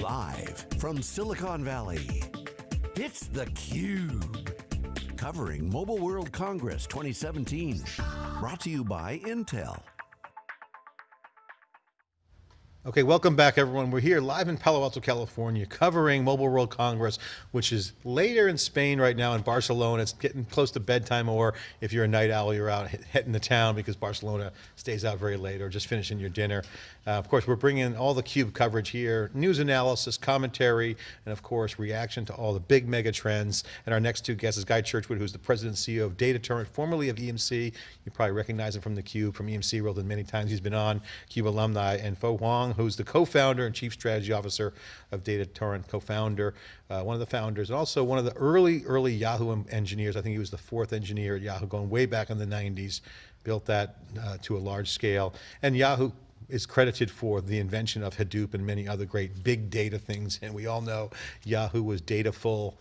Live from Silicon Valley, it's theCUBE. Covering Mobile World Congress 2017. Brought to you by Intel. Okay, welcome back everyone. We're here live in Palo Alto, California, covering Mobile World Congress, which is later in Spain right now in Barcelona. It's getting close to bedtime, or if you're a night owl, you're out hitting the town because Barcelona stays out very late, or just finishing your dinner. Uh, of course, we're bringing all the CUBE coverage here, news analysis, commentary, and of course, reaction to all the big mega trends. And our next two guests is Guy Churchward, who's the president and CEO of Data Torrent, formerly of EMC. You probably recognize him from the CUBE, from EMC World, and many times he's been on, CUBE alumni, and Phu Hoang, who's the co-founder and chief strategy officer of Data Torrent, co-founder, uh, one of the founders, and also one of the early, early Yahoo engineers. I think he was the fourth engineer at Yahoo, going way back in the 90s, built that uh, to a large scale. And Yahoo is credited for the invention of Hadoop and many other great big data things. And we all know Yahoo was data full.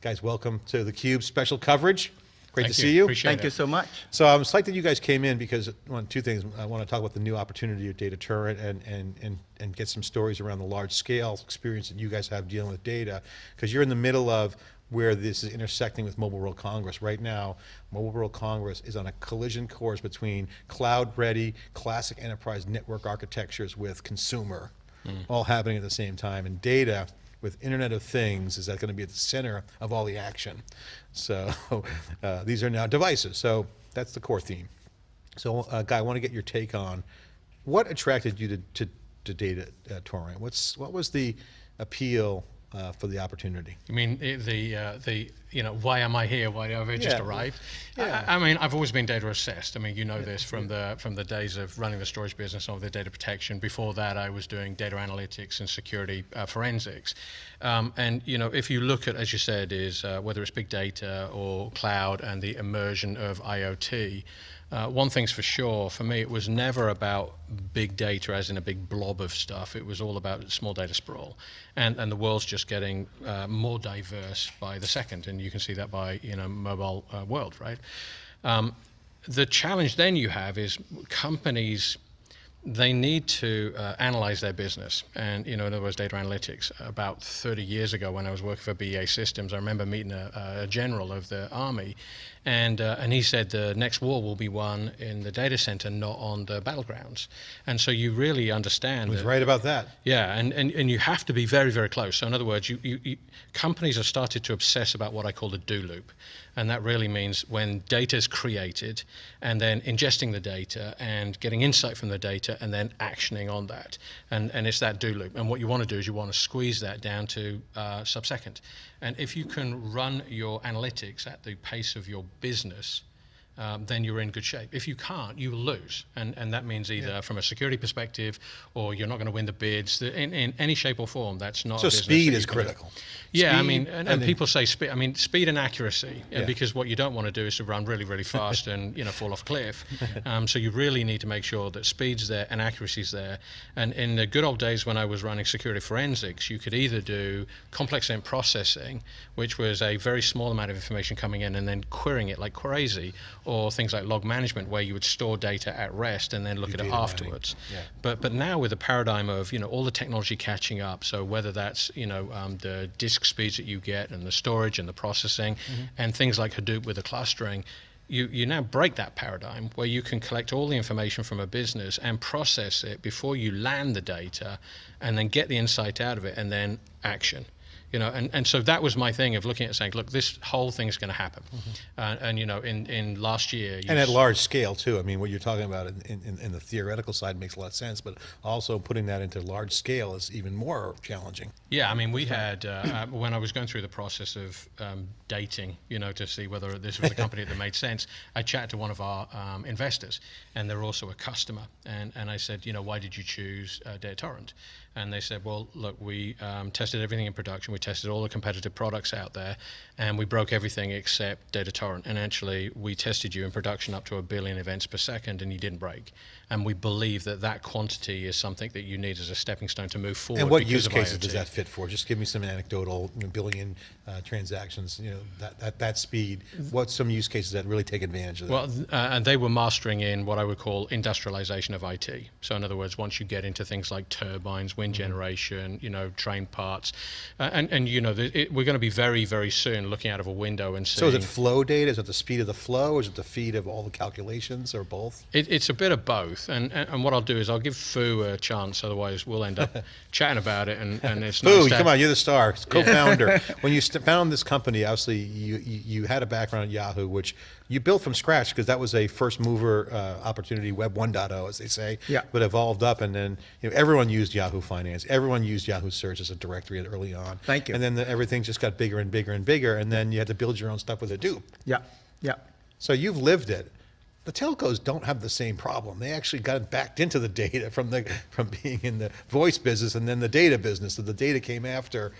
Guys, welcome to theCUBE special coverage. Great Thank to you. see you. Appreciate Thank it. you so much. So I'm psyched that you guys came in because one, two things. I want to talk about the new opportunity of Data Torrent and, and, and, and get some stories around the large scale experience that you guys have dealing with data. Because you're in the middle of where this is intersecting with Mobile World Congress. Right now, Mobile World Congress is on a collision course between cloud-ready, classic enterprise network architectures with consumer, hmm. all happening at the same time. And data, with Internet of Things, is that going to be at the center of all the action. So uh, these are now devices. So that's the core theme. So uh, Guy, I want to get your take on what attracted you to, to, to Data uh, Torrent? What's, what was the appeal uh, for the opportunity? You mean the uh, the you know why am I here? Why have I just Yeah. arrived? Yeah. I, I mean, I've always been data assessed. I mean, you know this from the from the days of running the storage business or the data protection. Before that, I was doing data analytics and security uh, forensics. Um, and you know, if you look at, as you said, is uh, whether it's big data or cloud and the immersion of IoT. Uh, one thing's for sure, for me, it was never about big data as in a big blob of stuff. It was all about small data sprawl. And, and the world's just getting uh, more diverse by the second. And you can see that by, you know, mobile uh, world, right? Um, the challenge then you have is companies they need to uh, analyze their business. And, you know, in other words, data analytics. About 30 years ago when I was working for BAE Systems, I remember meeting a, a general of the army and, uh, and he said the next war will be won in the data center, not on the battlegrounds. And so you really understand He was right about that. yeah, and, and, and you have to be very, very close. So in other words, you, you, you, companies have started to obsess about what I call the do loop. And that really means when data is created and then ingesting the data and getting insight from the data and then actioning on that. And, and it's that do loop. And what you want to do is you want to squeeze that down to uh, sub-second. And if you can run your analytics at the pace of your business, um, then you're in good shape. If you can't, you will lose. And, and that means either from a security perspective or you're not going to win the bids. The- In, in any shape or form, that's not So a speed is you can do. critical. Yeah, I mean, and, and and people say speed. I mean, speed and accuracy, uh, Yeah. because what you don't want to do is to run really, really fast and you know fall off a cliff. Um, so you really need to make sure that speed's there and accuracy's there. And in the good old days when I was running security forensics, you could either do complex event processing, which was a very small amount of information coming in and then querying it like crazy, or things like log management where you would store data at rest and then look at it afterwards. Yeah. But but now with the paradigm of you know all the technology catching up, so whether that's you know um, the disk speeds that you get and the storage and the processing, and things like Hadoop with the clustering, you you now break that paradigm where you can collect all the information from a business and process it before you land the data, and then get the insight out of it and then action. You know, and, and so that was my thing of looking at saying, look, this whole thing's going to happen, uh, and you know, in, in last year, And at large scale too. I mean, what you're talking about in, in, in the theoretical side makes a lot of sense, but also putting that into large scale is even more challenging. Yeah, I mean, we had, uh, uh, when I was going through the process of um, dating, you know, to see whether this was a company that made sense, I chatted to one of our um, investors, and they're also a customer. And, and I said, you know, why did you choose uh, Data Torrent? And they said, well, look, we um, tested everything in production, we tested all the competitive products out there, and we broke everything except Data Torrent. And actually, we tested you in production up to a billion events per second, and you didn't break. And we believe that that quantity is something that you need as a stepping stone to move forward. And what use cases does that fit for? Just give me some anecdotal you know, billion uh, transactions, you know, that, that, that speed. What's some use cases that really take advantage of that? Well, uh, and they were mastering in what I would call industrialization of IT. So, in other words, once you get into things like turbines, wind twin generation, you know, train parts, uh, and and you know, the, it, we're going to be very very soon looking out of a window and seeing. So is it flow data? Is it the speed of the flow? Is it the feed of all the calculations, or both? It, it's a bit of both, and, and and what I'll do is I'll give Phu a chance. Otherwise, we'll end up chatting about it, and, and it's Phu, nice come on, you're the star, co-founder. when you st- found this company, obviously you, you, you had a background at Yahoo, which you built from scratch because that was a first mover uh, opportunity, Web 1.0, as they say. Yeah. But evolved up, and then you know everyone used Yahoo Finance, everyone used Yahoo Search as a directory early on. Thank you. And then the, everything just got bigger and bigger and bigger, and then you had to build your own stuff with Hadoop. Yeah, yeah. So you've lived it. The telcos don't have the same problem. They actually got backed into the data from the from being in the voice business and then the data business. So the data came after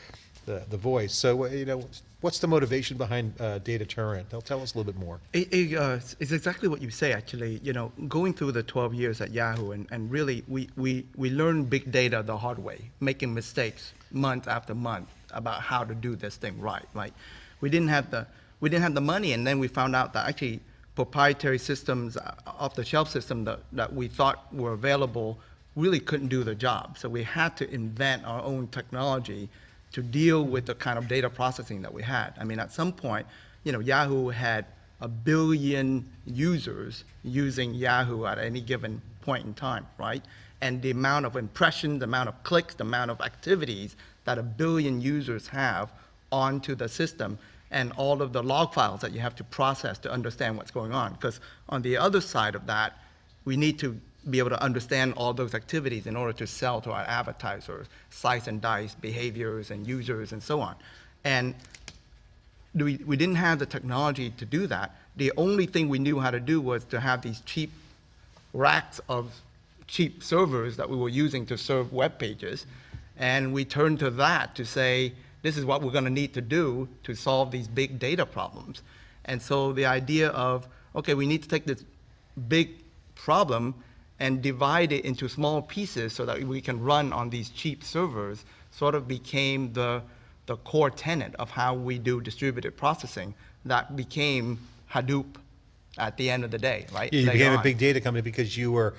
the, the voice. So uh, you know, what's the motivation behind uh, Data They'll tell us a little bit more. It, it, uh, it's exactly what you say, actually. You know, going through the 12 years at Yahoo, and, and really, we, we, we learned big data the hard way, making mistakes month after month about how to do this thing right, right? We didn't have the, we didn't have the money, and then we found out that actually proprietary systems, uh, off-the-shelf system that, that we thought were available really couldn't do the job. So we had to invent our own technology to deal with the kind of data processing that we had. I mean, at some point, you know, Yahoo had a billion users using Yahoo at any given point in time, right? And the amount of impressions, the amount of clicks, the amount of activities that a billion users have onto the system and all of the log files that you have to process to understand what's going on. Because on the other side of that, we need to be able to understand all those activities in order to sell to our advertisers, slice and dice behaviors and users and so on. And we, we didn't have the technology to do that. The only thing we knew how to do was to have these cheap racks of cheap servers that we were using to serve web pages. And we turned to that to say, this is what we're going to need to do to solve these big data problems. And so the idea of, okay, we need to take this big problem and divide it into small pieces so that we can run on these cheap servers sort of became the, the core tenet of how we do distributed processing that became Hadoop at the end of the day, right? Yeah, you Later became a big data company because you were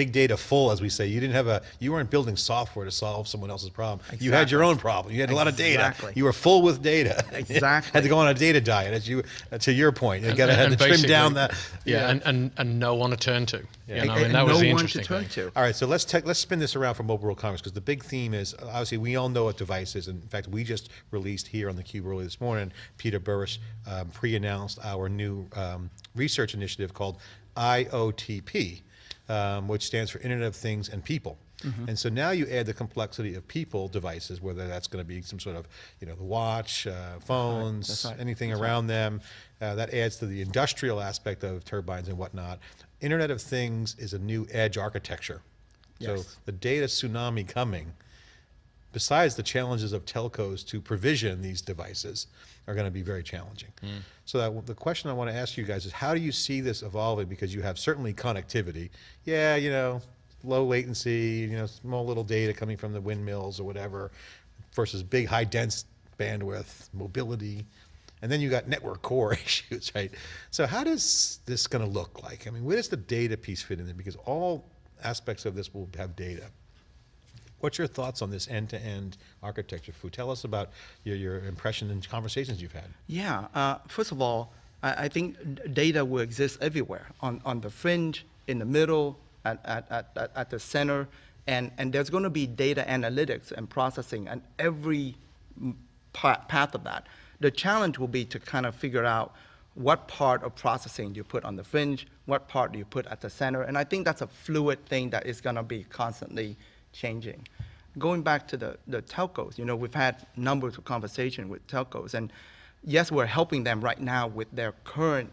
big data full, as we say. You didn't have a, you weren't building software to solve someone else's problem. You had your own problem. You had a lot of data. Exactly. You were full with data. Exactly. had to go on a data diet, as you, uh, to your point. You got to and- had to trim down that. Yeah, And, and and no one to turn to. Yeah. You know, I And- mean, that and was no the one to interesting turn thing. to. All right, so let's take, let's spin this around for Mobile World Congress because the big theme is obviously we all know what device is. In fact, we just released here on the Cube early this morning. Peter Burris um, pre-announced our new um, research initiative called IOTP, um, which stands for Internet of Things and People. And so now you add the complexity of people devices, whether that's going to be some sort of, you know, the watch, uh, phones, That's right. anything around them. Uh, that adds to the industrial aspect of turbines and whatnot. Internet of Things is a new edge architecture. So the data tsunami coming, besides the challenges of telcos to provision these devices, are going to be very challenging. Hmm. So that, the question I want to ask you guys is, how do you see this evolving? Because you have certainly connectivity. Yeah, you know, low latency, you know, small little data coming from the windmills or whatever, versus big high dense bandwidth, mobility. And then you got network core issues, right? So how does this going to look like? I mean, where does the data piece fit in there? Because all aspects of this will have data. What's your thoughts on this end-to-end architecture, Phu? Tell us about your, your impression and conversations you've had. Yeah. Uh, first of all, I, I think data will exist everywhere on, on the fringe, in the middle, at, at, at, at- the center, and, and there's going to be data analytics and processing and every mm, pa- path of that. The challenge will be to kind of figure out what part of processing do you put on the fringe, what part do you put at the center, and I think that's a fluid thing that is going to be constantly changing. Going back to the, the telcos, you know, we've had numbers of conversation with telcos, and yes, we're helping them right now with their current,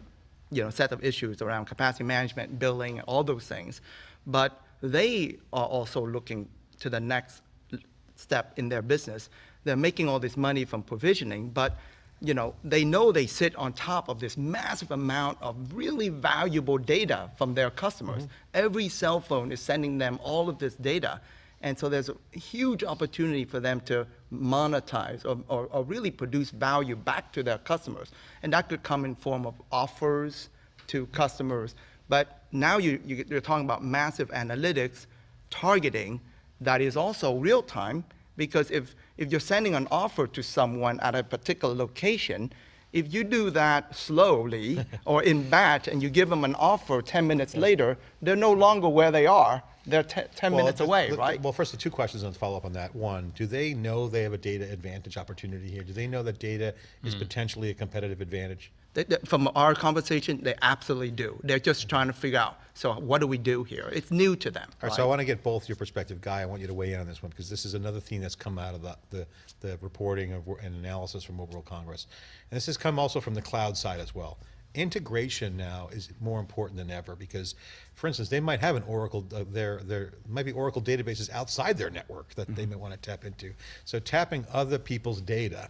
you know, set of issues around capacity management, billing, all those things, but they are also looking to the next step in their business. They're making all this money from provisioning, but you know, they know they sit on top of this massive amount of really valuable data from their customers. Mm-hmm. Every cell phone is sending them all of this data. And so there's a huge opportunity for them to monetize or, or, or really produce value back to their customers. And that could come in form of offers to customers. But now you, you, you're talking about massive analytics, targeting, that is also real time because if, if you're sending an offer to someone at a particular location, if you do that slowly or in batch and you give them an offer 10 minutes later, they're no longer where they are. They're te- 10 Well, minutes away, right? Well, first, the two questions and follow up on that. One, do they know they have a data advantage opportunity here? Do they know that data is Hmm. potentially a competitive advantage? They- they- from our conversation, they absolutely do. They're just trying to figure out, so what do we do here? It's new to them. All right, so I want to get both your perspective, Guy. I want you to weigh in on this one because this is another theme that's come out of the, the, the reporting of, and analysis from Mobile World Congress. And this has come also from the cloud side as well. Integration now is more important than ever because, for instance, they might have an Oracle, uh, there, there might be Oracle databases outside their network that they may want to tap into. So tapping other people's data,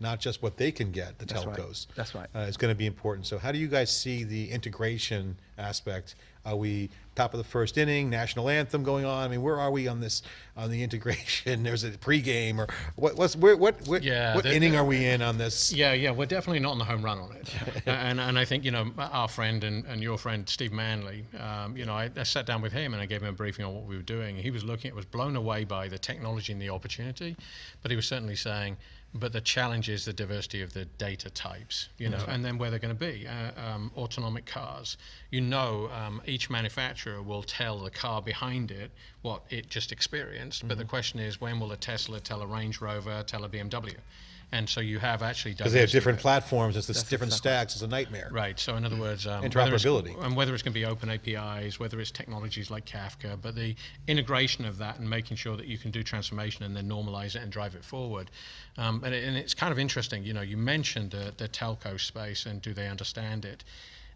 not just what they can get, the That's right. telcos. That's right. uh, is going to be important. So how do you guys see the integration aspect? Are we top of the first inning, national anthem going on? I mean, where are we on this, on the integration? There's a pregame or what, what's, where, what, what, Yeah, what inning are we in on this? Yeah, yeah, we're definitely not on the home run on it. and, and I think, you know, our friend and, and your friend, Steve Manley, um, you know, I, I sat down with him and I gave him a briefing on what we were doing. He was looking, it was blown away by the technology and the opportunity, but he was certainly saying, but the challenge is the diversity of the data types, you know, and then where they're going to be. Uh, um, autonomic cars, you know, um, each manufacturer will tell the car behind it what it just experienced, but the question is, when will a Tesla tell a Range Rover, tell a BMW? And so you have actually done. Because they have diversity different there. platforms, it's this different stacks, it's a nightmare. Right. So in other words, um, whether it's- Interoperability. and whether it's going to be open APIs, whether it's technologies like Kafka, but the integration of that and making sure that you can do transformation and then normalize it and drive it forward. Um, and, it, and it's kind of interesting. You know, you mentioned the, the telco space and do they understand it?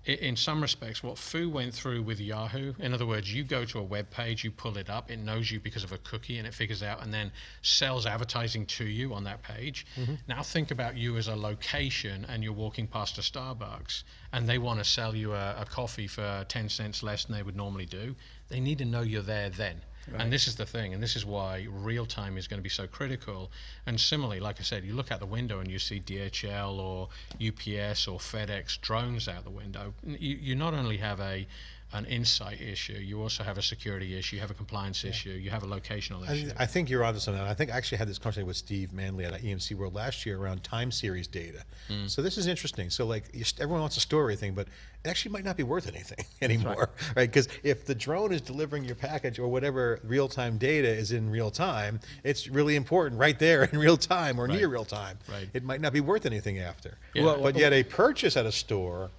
In some respects, what Phu went through with Yahoo, in other words, you go to a web page, you pull it up, it knows you because of a cookie, and it figures out and then sells advertising to you on that page. Mm-hmm. Now think about you as a location, and you're walking past a Starbucks, and they want to sell you a, a coffee for 10 cents less than they would normally do. They need to know you're there then. And this is the thing, and this is why real time is going to be so critical. And similarly, like I said, you look out the window and you see DHL or UPS or FedEx drones out the window. You, you not only have a an insight issue, you also have a security issue, you have a compliance issue, you have a locational I, issue. I think you're onto something. I think I actually had this conversation with Steve Manley at EMC World last year around time series data. Mm. So this is interesting. So like everyone wants to store everything, but it actually might not be worth anything anymore, right? Because if the drone is delivering your package or whatever real time data is in real time, it's really important right there in real time or near real time. Right. It might not be worth anything after. Yeah. Well, but yet a purchase at a store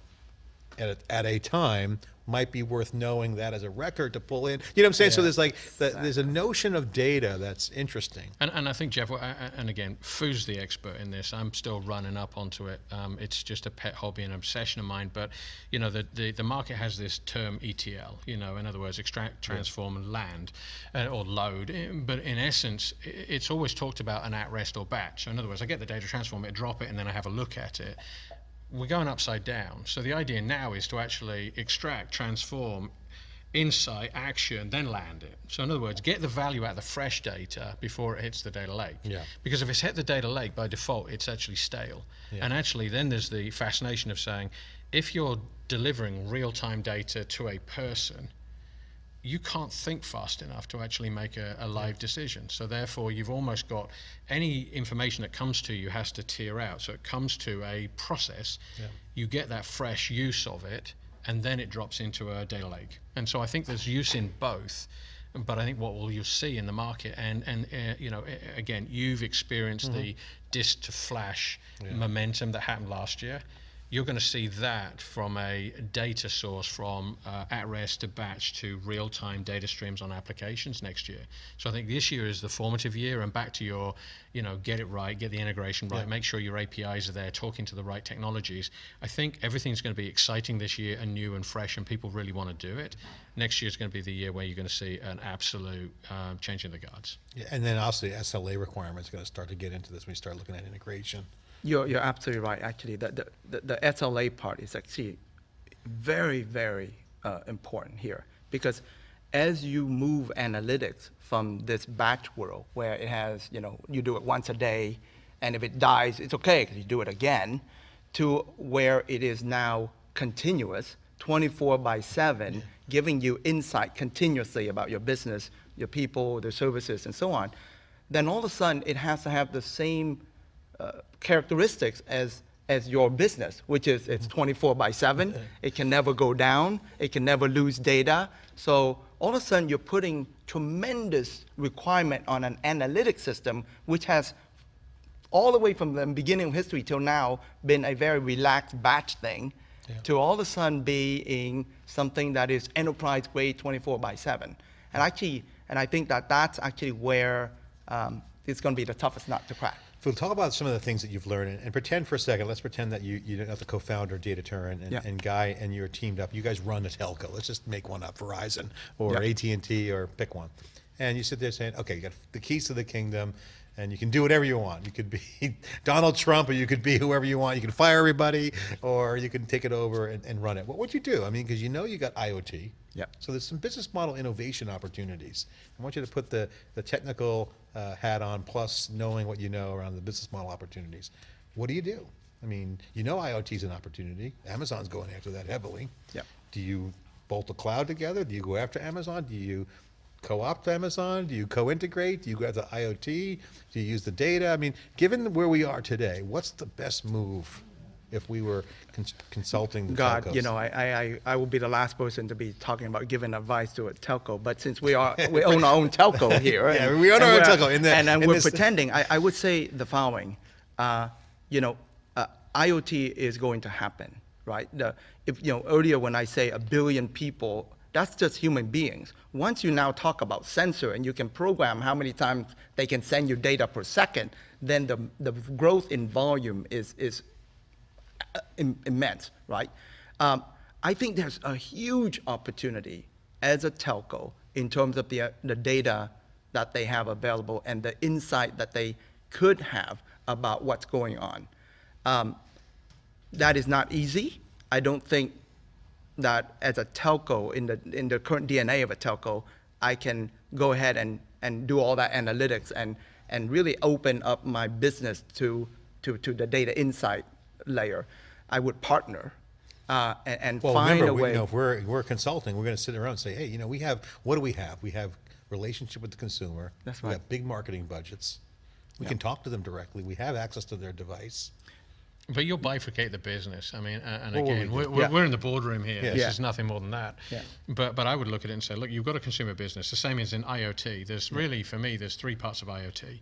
at a, at a time might be worth knowing that as a record to pull in. You know what I'm saying? So there's like the, there's a notion of data that's interesting. And, and I think Jeff, well, a- a- and again, Phu's the expert in this. I'm still running up onto it. Um, it's just a pet hobby and obsession of mine. But you know, the, the the market has this term ETL. You know, in other words, extract, transform, and land, uh, or load. But in essence, it's always talked about an at rest or batch. So in other words, I get the data, transform it, drop it, and then I have a look at it. We're going upside down. So the idea now is to actually extract, transform, insight, action, then land it. So in other words, get the value out of the fresh data before it hits the data lake. Yeah. Because if it's hit the data lake by default, it's actually stale. Yeah. And actually, then there's the fascination of saying, if you're delivering real-time data to a person, you can't think fast enough to actually make a, a live decision. So therefore, you've almost got any information that comes to you has to tier out. So it comes to a process. You get that fresh use of it, and then it drops into a data lake. And so I think there's use in both. But I think what will you see in the market, and and uh, you know, again, you've experienced the disk to flash momentum that happened last year you're going to see that from a data source from uh, at rest to batch to real time data streams on applications next year. So I think this year is the formative year, and back to your, you know, get it right, get the integration right, make sure your APIs are there, talking to the right technologies. I think everything's going to be exciting this year and new and fresh, and people really want to do it. Next year is going to be the year where you're going to see an absolute uh, changing the guards. Yeah, and then the SLA requirements are going to start to get into this when you start looking at integration. You're, you're absolutely right, actually. The, the, the, the SLA part is actually very, very uh, important here because as you move analytics from this batch world where it has, you know, you do it once a day and if it dies, it's okay because you do it again, to where it is now continuous, 24 by 7, giving you insight continuously about your business your people, the services, and so on, then all of a sudden it has to have the same characteristics as as your business, which is it's 24 by 7. It can never go down. It can never lose data. So all of a sudden you're putting tremendous requirement on an analytic system, which has all the way from the beginning of history till now been a very relaxed batch thing, to all of a sudden being something that is enterprise grade 24 by 7. And actually, and I think that that's actually where um, it's going to be the toughest nut to crack. So talk about some of the things that you've learned and, and pretend for a second, let's pretend that you, you're not the co-founder of Data Torrent and, Yeah. and Guy and you're teamed up. You guys run a telco. Let's just make one up, Verizon or Yeah. AT&T or pick one. And you sit there saying, okay, you got the keys to the kingdom and you can do whatever you want. You could be Donald Trump or you could be whoever you want. You can fire everybody or you can take it over and, and run it. What would you do? I mean, because you know you got IoT. Yep. So there's some business model innovation opportunities. I want you to put the, the technical uh, hat on plus knowing what you know around the business model opportunities. What do you do? I mean, you know IoT is an opportunity. Amazon's going after that heavily. Yep. Do you bolt the cloud together? Do you go after Amazon? Do you co-opt Amazon? Do you co-integrate? Do you go after IoT? Do you use the data? I mean, given where we are today, what's the best move if we were cons- consulting the God, telcos? you know, I, I, I- will be the last person to be talking about giving advice to a telco. But since we are, we own our own telco here. Yeah, and- we own our own telco in the- And, and in we're this- pretending. I, I would say the following. Uh, you know, uh, IoT is going to happen, right? The, if you know earlier when I say a billion people, that's just human beings. Once you now talk about sensor and you can program how many times they can send you data per second, then the the growth in volume is is im- immense, right? Um, I think there's a huge opportunity as a telco in terms of the, uh, the data that they have available and the insight that they could have about what's going on. Um, that is not easy. I don't think that as a telco, in the, in the current DNA of a telco, I can go ahead and, and do all that analytics and, and really open up my business to, to, to the data insight layer. I would partner uh, and, and Well, find remember, a we, way. you know, if we're, we're consulting, we're going to sit around and say, hey, you know, we have, what do we have? We have relationship with the consumer. That's right. We have big marketing budgets. We can talk to them directly. We have access to their device. But you'll bifurcate the business. I mean, uh, and Well, again, we we're, we're, Yeah. we're in the boardroom here. Yeah. This Yeah. is nothing more than that. But but I would look at it and say, look, you've got a consumer business. The same as in IoT. There's really, for me, there's three parts of IoT.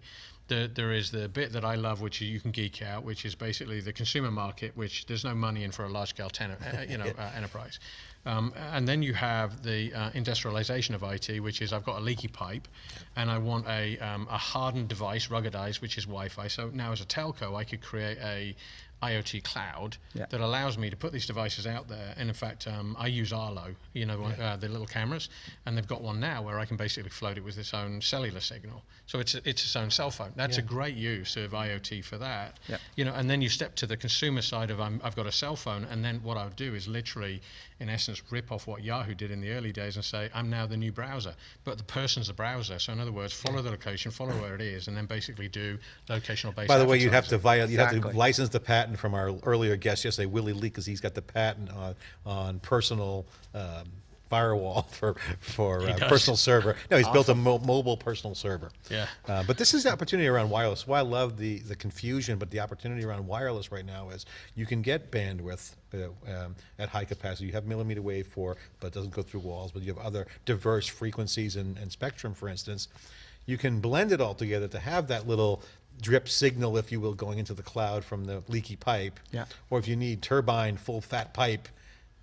There, there is the bit that I love, which you can geek out, which is basically the consumer market, which there's no money in for a large-scale tenor, uh, you know, uh, enterprise. Um, and then you have the uh, industrialization of IT, which is I've got a leaky pipe, and I want a, um, a hardened device, ruggedized, which is Wi-Fi. So now, as a telco, I could create a IoT cloud Yeah. that allows me to put these devices out there. And in fact, um, I use Arlo, you know, uh, the little cameras, and they've got one now where I can basically float it with its own cellular signal. So it's it's its own cell phone. That's a great use of IoT for that. Yeah. You know, and then you step to the consumer side of I'm, I've got a cell phone, and then what I would do is literally, in essence, rip off what Yahoo did in the early days and say I'm now the new browser, but the person's the browser. So in other words, follow the location, follow where it is, and then basically do locational based. By the way, you'd have to advertising. vi- you'd have to license the patent from our earlier guest yesterday, Willie Lee, because he's got the patent on on personal um, firewall for for uh, personal server. No, he's built a mo- mobile personal server. Yeah. Uh, but this is the opportunity around wireless. Why I love the the confusion, but the opportunity around wireless right now is you can get bandwidth. Uh, um, at high capacity, you have millimeter wave for, but it doesn't go through walls. But you have other diverse frequencies and, and spectrum, for instance you can blend it all together to have that little drip signal, if you will, going into the cloud from the leaky pipe. Yeah. Or if you need turbine, full fat pipe,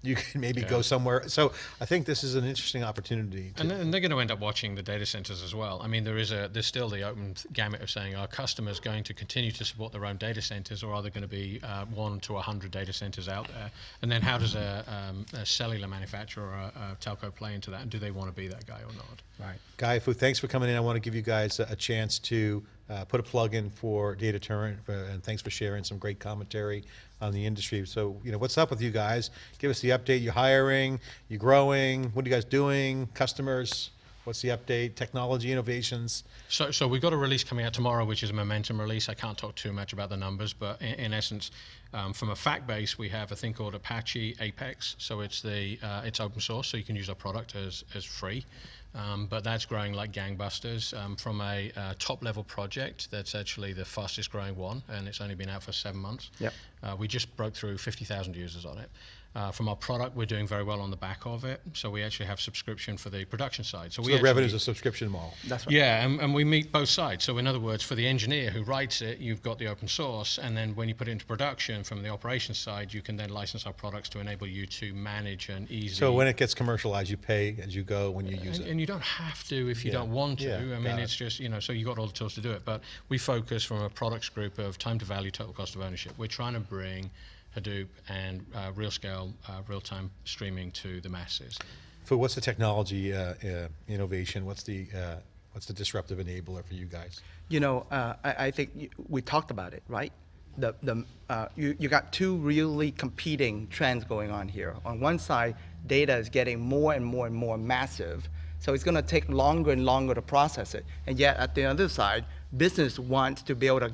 you can maybe go somewhere. So I think this is an interesting opportunity. To, And, then- and they're going to end up watching the data centers as well. I mean, there is a there's still the open gamut of saying are customers going to continue to support their own data centers, or are there going to be uh, one to a hundred data centers out there? And then how does a, um, a cellular manufacturer or a, a telco play into that? And do they want to be that guy or not? right. Guy Phu, thanks for coming in. I want to give you guys a, a chance to uh, put a plug in for Data Torrent, uh, and thanks for sharing some great commentary on the industry. So, you know, what's up with you guys? Give us the update. You're hiring? you're growing? What are you guys doing? Customers? What's the update? Technology innovations? So, so we've got a release coming out tomorrow, which is a momentum release. I can't talk too much about the numbers, but in, in essence, um, from a fact base, we have a thing called Apache Apex. So it's the uh, it's open source, so you can use our product as as free. Um, but that's growing like gangbusters um, from a uh, top level project that's actually the fastest growing one, and it's only been out for seven months. Yep. Uh, we just broke through 50,000 users on it. Uh, from our product, we're doing very well on the back of it. So we actually have subscription for the production side. So, So we the actually- revenue is a subscription model. That's right. yeah, and, and we meet both sides. So, in other words, for the engineer who writes it, you've got the open source, and then when you put it into production from the operations side, you can then license our products to enable you to manage and easy. So when it gets commercialized, you pay as you go when you use and, it. and you don't have to if you Yeah. don't want to. Yeah, I got mean, it. it's just you know, so you got all the tools to do it. But we focus from a products group of time to value, total cost of ownership. We're trying to bring Hadoop and uh, real scale, uh, real time streaming to the masses. For what's the technology uh, uh, innovation? What's the uh, what's the disruptive enabler for you guys? You know, uh, I, I think we talked about it, right? The, the, uh, you, you got two really competing trends going on here. On one side, data is getting more and more and more massive, so it's going to take longer and longer to process it. And yet, at the other side, business wants to be able to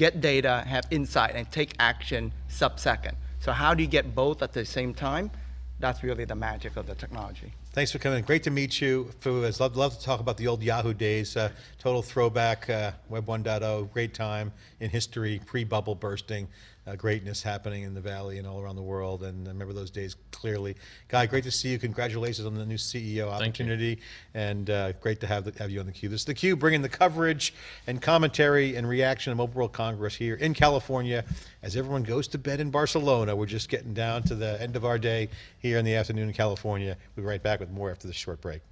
get data, have insight, and take action sub-second. So how do you get both at the same time? That's really the magic of the technology. Thanks for coming. Great to meet you. Phu, I'd love, love to talk about the old Yahoo days. Uh, total throwback, uh, Web 1.0, great time in history, pre-bubble bursting, uh, greatness happening in the Valley and all around the world. And I remember those days clearly. Guy, great to see you. Congratulations on the new CEO opportunity. And uh, great to have, the, have you on the Cube. This is the Cube bringing the coverage and commentary and reaction of Mobile World Congress here in California. As everyone goes to bed in Barcelona, we're just getting down to the end of our day here in the afternoon in California. We'll be right back with more after this short break.